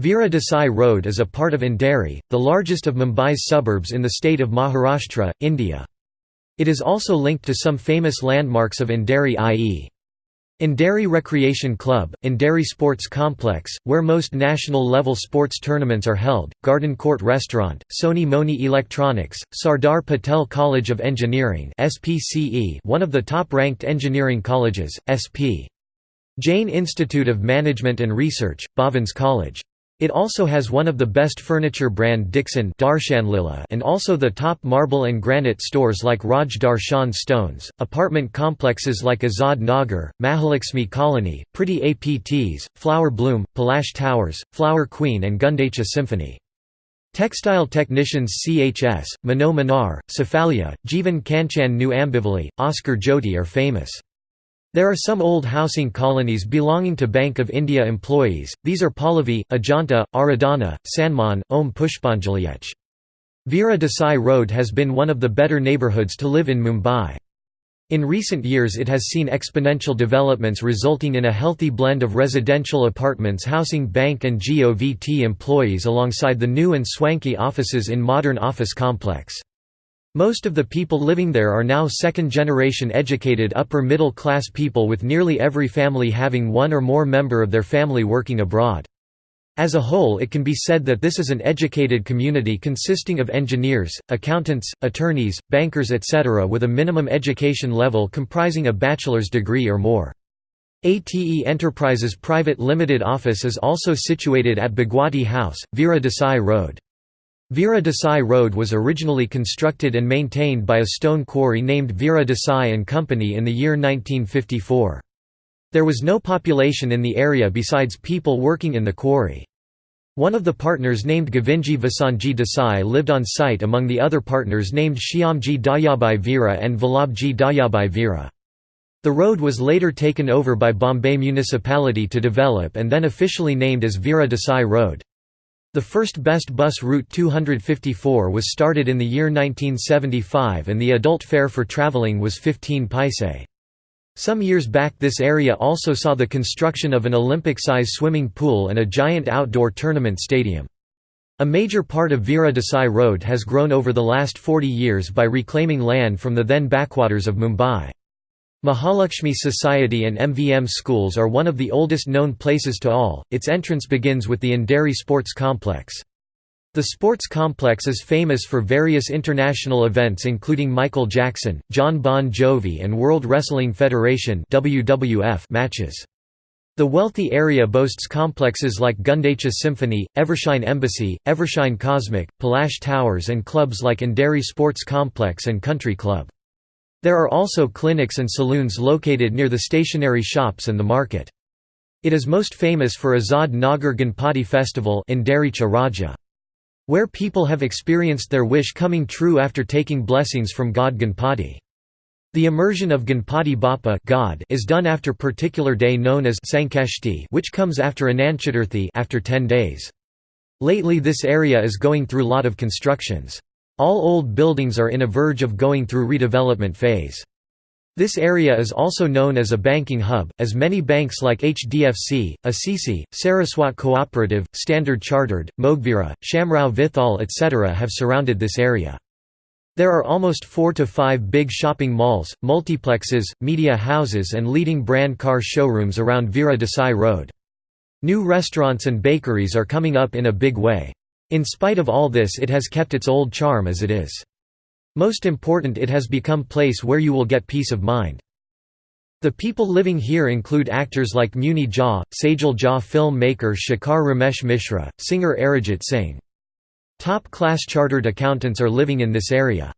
Veera Desai Road is a part of Andheri, the largest of Mumbai's suburbs in the state of Maharashtra, India. It is also linked to some famous landmarks of Andheri i.e. Andheri Recreation Club, Andheri Sports Complex, where most national-level sports tournaments are held, Garden Court Restaurant, Sony Mony Electronics, Sardar Patel College of Engineering one of the top-ranked engineering colleges, SP. Jain Institute of Management and Research, Bhavans College. It also has one of the best furniture brand Dixon and also the top marble and granite stores like Raj Darshan Stones, apartment complexes like Azad Nagar, Mahalakshmi Colony, Pretty APTs, Flower Bloom, Palash Towers, Flower Queen and Gundecha Symphony. Textile technicians CHS, Mano Manar, Cefalia, Jeevan Kanchan New Ambivali, Oscar Jyoti are famous. There are some old housing colonies belonging to Bank of India employees, these are Pallavi, Ajanta, Aradhana, Sanman, Om Pushpanjalyech. Veera Desai Road has been one of the better neighbourhoods to live in Mumbai. In recent years it has seen exponential developments resulting in a healthy blend of residential apartments housing bank and GOVT employees alongside the new and swanky offices in modern office complex. Most of the people living there are now second-generation educated upper-middle-class people with nearly every family having one or more member of their family working abroad. As a whole it can be said that this is an educated community consisting of engineers, accountants, attorneys, bankers etc. with a minimum education level comprising a bachelor's degree or more. ATE Enterprises Private Limited office is also situated at Bhagwati House, Veera Desai Road. Veera Desai Road was originally constructed and maintained by a stone quarry named Veera Desai and Company in the year 1954. There was no population in the area besides people working in the quarry. One of the partners named Govindji Vasanji Desai lived on site among the other partners named Shyamji Dayabai Veera and Vallabhji Dayabai Veera. The road was later taken over by Bombay municipality to develop and then officially named as Veera Desai Road. The first BEST bus route 254 was started in the year 1975 and the adult fare for travelling was 15 paise. Some years back this area also saw the construction of an Olympic-size swimming pool and a giant outdoor tournament stadium. A major part of Veera Desai Road has grown over the last 40 years by reclaiming land from the then backwaters of Mumbai. Mahalakshmi Society and MVM schools are one of the oldest known places to all, its entrance begins with the Andheri Sports Complex. The sports complex is famous for various international events including Michael Jackson, Jon Bon Jovi and World Wrestling Federation matches. The wealthy area boasts complexes like Gundecha Symphony, Evershine Embassy, Evershine Cosmic, Palash Towers and clubs like Andheri Sports Complex and Country Club. There are also clinics and saloons located near the stationery shops and the market. It is most famous for Azad Nagar Ganpati festival where people have experienced their wish coming true after taking blessings from god Ganpati. The immersion of Ganpati Bappa God is done after particular day known as Sankashti which comes after Ananchaturthi after 10 days. Lately this area is going through lot of constructions. All old buildings are in a verge of going through redevelopment phase. This area is also known as a banking hub, as many banks like HDFC, Axis, Saraswat Cooperative, Standard Chartered, Mogaveera, Shamrao Vithal etc. have surrounded this area. There are almost four to five big shopping malls, multiplexes, media houses and leading brand car showrooms around Veera Desai Road. New restaurants and bakeries are coming up in a big way. In spite of all this it has kept its old charm as it is. Most important it has become place where you will get peace of mind. The people living here include actors like Muni Jha, Sajal Jha film maker Shekhar Ramesh Mishra, singer Arijit Singh. Top-class chartered accountants are living in this area.